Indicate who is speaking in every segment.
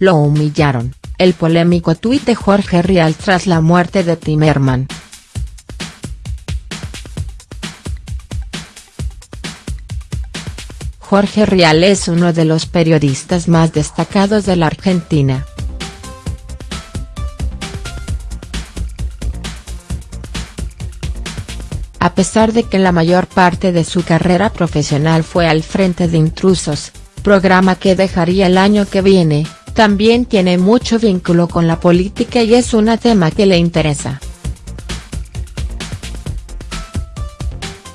Speaker 1: Lo humillaron, el polémico tuit de Jorge Rial tras la muerte de Timerman. Jorge Rial es uno de los periodistas más destacados de la Argentina. A pesar de que la mayor parte de su carrera profesional fue al frente de Intrusos, programa que dejaría el año que viene, también tiene mucho vínculo con la política y es un tema que le interesa.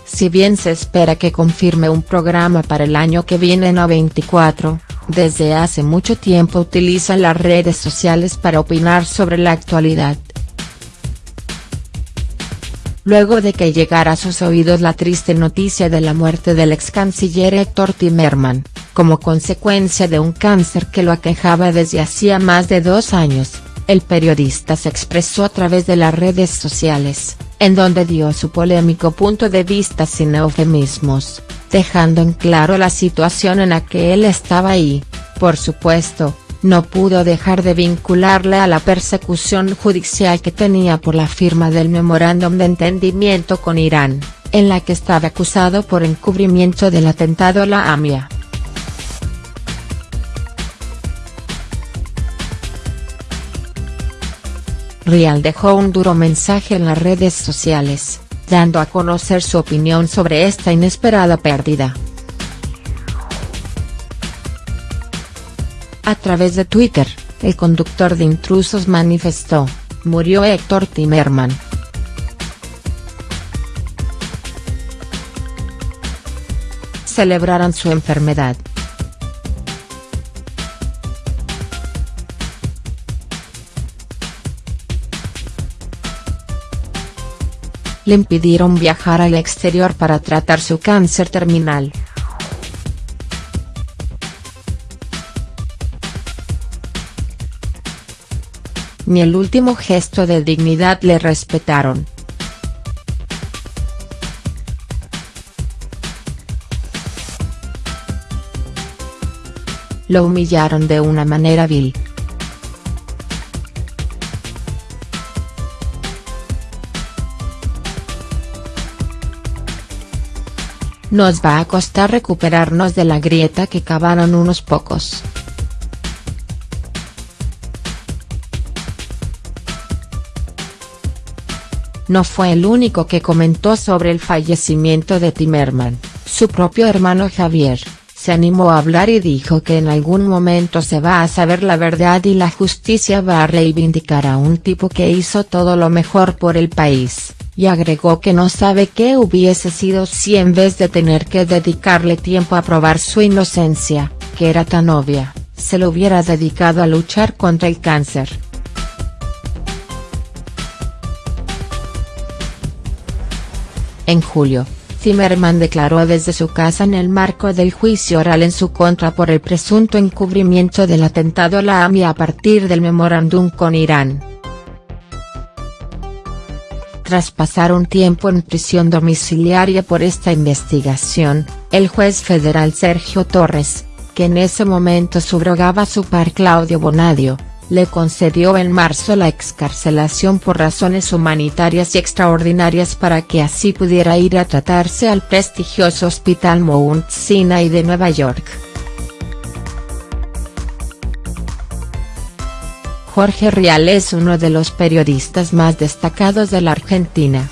Speaker 1: Si bien se espera que confirme un programa para el año que viene en A24, desde hace mucho tiempo utiliza las redes sociales para opinar sobre la actualidad. Luego de que llegara a sus oídos la triste noticia de la muerte del ex canciller Héctor Timerman, como consecuencia de un cáncer que lo aquejaba desde hacía más de dos años, el periodista se expresó a través de las redes sociales en donde dio su polémico punto de vista sin eufemismos, dejando en claro la situación en la que él estaba y, por supuesto, no pudo dejar de vincularle a la persecución judicial que tenía por la firma del memorándum de entendimiento con Irán, en la que estaba acusado por encubrimiento del atentado a la AMIA. Rial dejó un duro mensaje en las redes sociales, dando a conocer su opinión sobre esta inesperada pérdida. A través de Twitter, el conductor de Intrusos manifestó, murió Héctor Timerman. Celebraron su enfermedad. Le impidieron viajar al exterior para tratar su cáncer terminal. Ni el último gesto de dignidad le respetaron. Lo humillaron de una manera vil. Nos va a costar recuperarnos de la grieta que cavaron unos pocos. No fue el único que comentó sobre el fallecimiento de Timerman, su propio hermano Javier, se animó a hablar y dijo que en algún momento se va a saber la verdad y la justicia va a reivindicar a un tipo que hizo todo lo mejor por el país y agregó que no sabe qué hubiese sido si en vez de tener que dedicarle tiempo a probar su inocencia, que era tan obvia, se lo hubiera dedicado a luchar contra el cáncer. En julio, Zimmerman declaró desde su casa en el marco del juicio oral en su contra por el presunto encubrimiento del atentado a la AMI a partir del memorándum con Irán. Tras pasar un tiempo en prisión domiciliaria por esta investigación, el juez federal Sergio Torres, que en ese momento subrogaba su par Claudio Bonadio, le concedió en marzo la excarcelación por razones humanitarias y extraordinarias para que así pudiera ir a tratarse al prestigioso Hospital Mount Sinai de Nueva York. Jorge Rial es uno de los periodistas más destacados de la Argentina.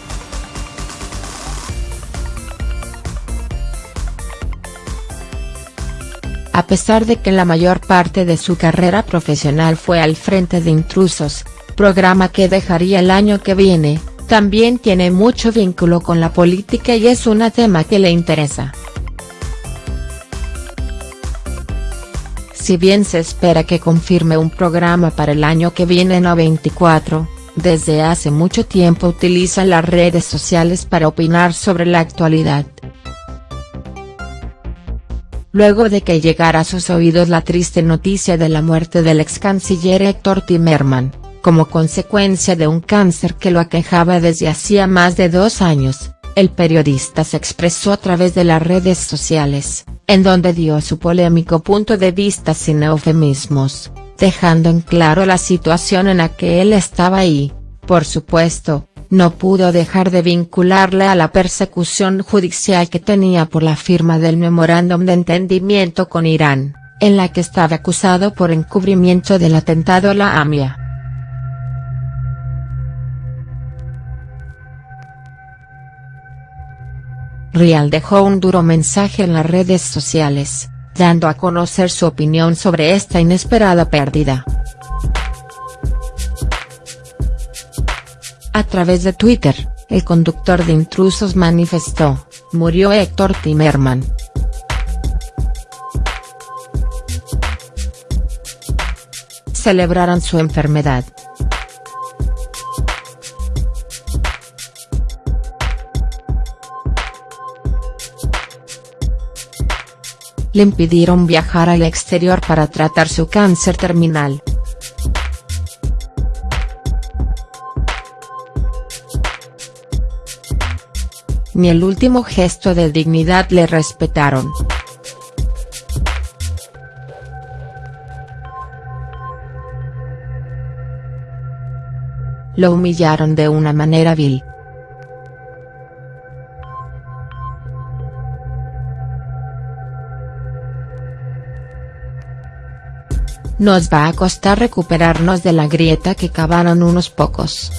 Speaker 1: A pesar de que la mayor parte de su carrera profesional fue al frente de Intrusos, programa que dejaría el año que viene, también tiene mucho vínculo con la política y es un tema que le interesa. Si bien se espera que confirme un programa para el año que viene en A24, desde hace mucho tiempo utiliza las redes sociales para opinar sobre la actualidad. Luego de que llegara a sus oídos la triste noticia de la muerte del ex canciller Héctor Timerman, como consecuencia de un cáncer que lo aquejaba desde hacía más de dos años, el periodista se expresó a través de las redes sociales, en donde dio su polémico punto de vista sin eufemismos, dejando en claro la situación en la que él estaba y, por supuesto, no pudo dejar de vincularle a la persecución judicial que tenía por la firma del memorándum de entendimiento con Irán, en la que estaba acusado por encubrimiento del atentado a la AMIA. Rial dejó un duro mensaje en las redes sociales, dando a conocer su opinión sobre esta inesperada pérdida. A través de Twitter, el conductor de Intrusos manifestó, murió Héctor Timerman. Celebraron su enfermedad. Le impidieron viajar al exterior para tratar su cáncer terminal. Ni el último gesto de dignidad le respetaron. Lo humillaron de una manera vil. Nos va a costar recuperarnos de la grieta que cavaron unos pocos.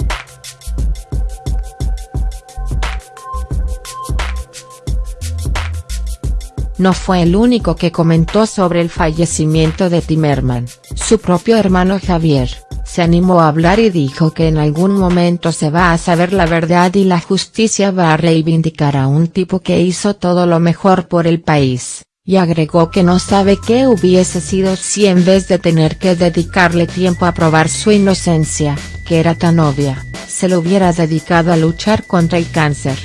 Speaker 1: No fue el único que comentó sobre el fallecimiento de Timerman, su propio hermano Javier, se animó a hablar y dijo que en algún momento se va a saber la verdad y la justicia va a reivindicar a un tipo que hizo todo lo mejor por el país y agregó que no sabe qué hubiese sido si en vez de tener que dedicarle tiempo a probar su inocencia, que era tan obvia, se lo hubiera dedicado a luchar contra el cáncer.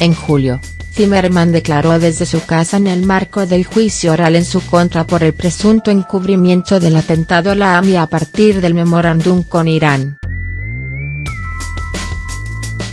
Speaker 1: En julio, Zimmerman declaró desde su casa en el marco del juicio oral en su contra por el presunto encubrimiento del atentado a la AMI a partir del memorándum con Irán.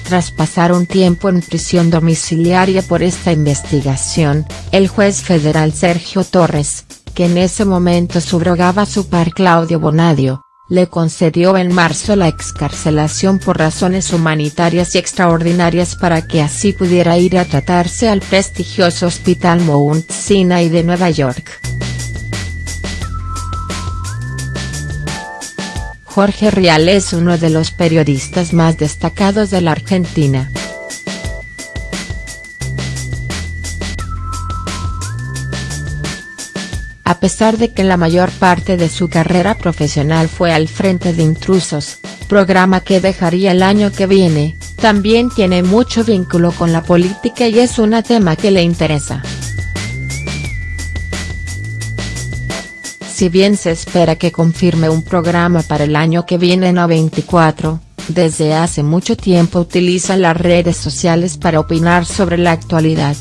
Speaker 1: Tras pasar un tiempo en prisión domiciliaria por esta investigación, el juez federal Sergio Torres, que en ese momento subrogaba su par Claudio Bonadio, le concedió en marzo la excarcelación por razones humanitarias y extraordinarias para que así pudiera ir a tratarse al prestigioso Hospital Mount Sinai de Nueva York. Jorge Rial es uno de los periodistas más destacados de la Argentina. A pesar de que la mayor parte de su carrera profesional fue al frente de Intrusos, programa que dejaría el año que viene, también tiene mucho vínculo con la política y es un tema que le interesa. Si bien se espera que confirme un programa para el año que viene en A24, desde hace mucho tiempo utiliza las redes sociales para opinar sobre la actualidad.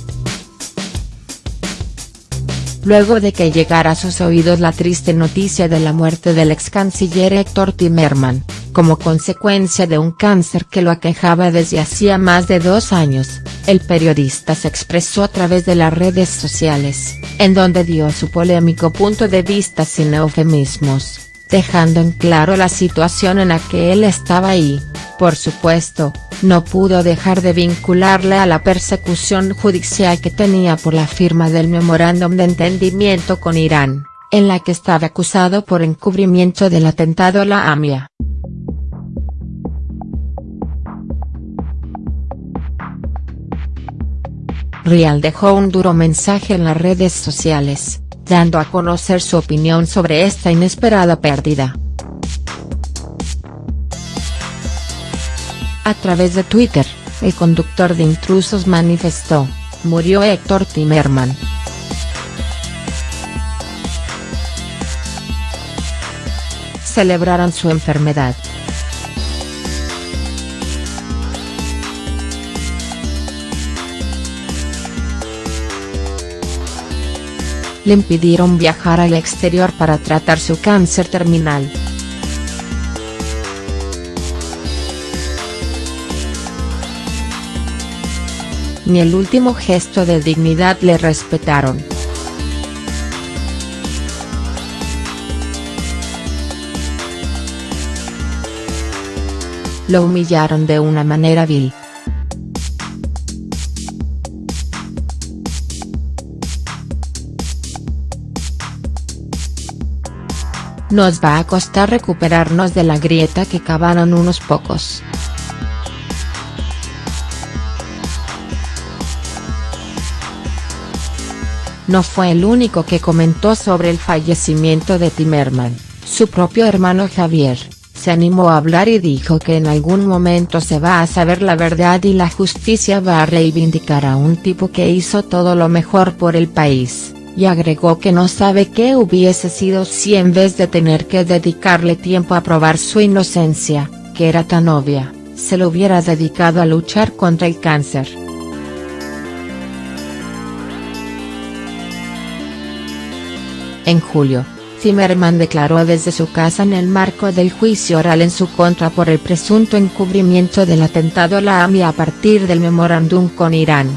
Speaker 1: Luego de que llegara a sus oídos la triste noticia de la muerte del ex canciller Héctor Timerman, como consecuencia de un cáncer que lo aquejaba desde hacía más de dos años, el periodista se expresó a través de las redes sociales, en donde dio su polémico punto de vista sin eufemismos, dejando en claro la situación en la que él estaba y, por supuesto, no pudo dejar de vincularle a la persecución judicial que tenía por la firma del memorándum de entendimiento con Irán, en la que estaba acusado por encubrimiento del atentado a la AMIA. Rial dejó un duro mensaje en las redes sociales, dando a conocer su opinión sobre esta inesperada pérdida. A través de Twitter, el conductor de Intrusos manifestó, murió Héctor Timerman. Celebraron su enfermedad. Le impidieron viajar al exterior para tratar su cáncer terminal. ni el último gesto de dignidad le respetaron. Lo humillaron de una manera vil. Nos va a costar recuperarnos de la grieta que cavaron unos pocos. No fue el único que comentó sobre el fallecimiento de Timerman, su propio hermano Javier, se animó a hablar y dijo que en algún momento se va a saber la verdad y la justicia va a reivindicar a un tipo que hizo todo lo mejor por el país, y agregó que no sabe qué hubiese sido si en vez de tener que dedicarle tiempo a probar su inocencia, que era tan obvia, se lo hubiera dedicado a luchar contra el cáncer. En julio, Zimmerman declaró desde su casa en el marco del juicio oral en su contra por el presunto encubrimiento del atentado a la AMI a partir del memorándum con Irán.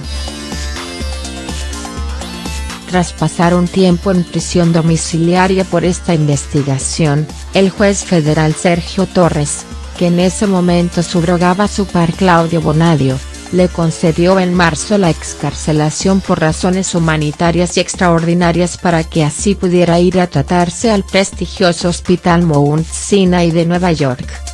Speaker 1: Tras pasar un tiempo en prisión domiciliaria por esta investigación, el juez federal Sergio Torres, que en ese momento subrogaba a su par Claudio Bonadio, le concedió en marzo la excarcelación por razones humanitarias y extraordinarias para que así pudiera ir a tratarse al prestigioso Hospital Mount Sinai de Nueva York.